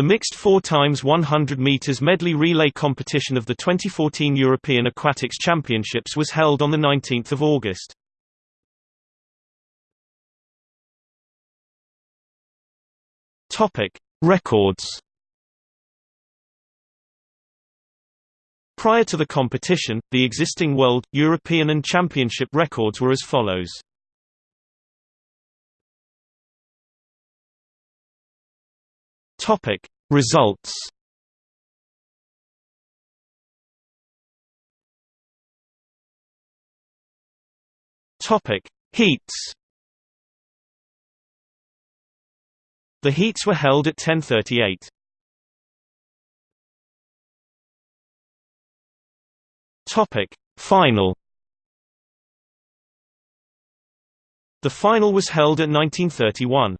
The mixed 4 times 100 meters medley relay competition of the 2014 European Aquatics Championships was held on the 19th of August. Topic: Records. Prior to the competition, the existing world, European and championship records were as follows. Topic Results Topic Heats The heats were held at 1038. Topic Final The final was held at 1931.